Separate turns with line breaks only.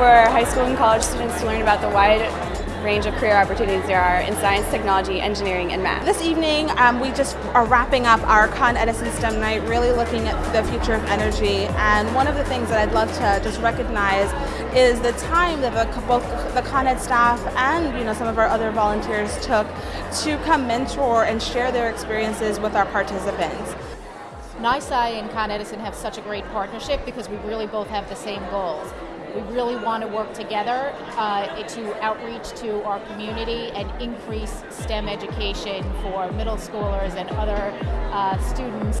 for high school and college students to learn about the wide range of career opportunities there are in science, technology, engineering, and math.
This evening, um, we just are wrapping up our Con Edison STEM night, really looking at the future of energy. And one of the things that I'd love to just recognize is the time that the, both the Con Ed staff and you know some of our other volunteers took to come mentor and share their experiences with our participants.
NYSCI and Con Edison have such a great partnership because we really both have the same goals. We really want to work together uh, to outreach to our community and increase STEM education for middle schoolers and other uh, students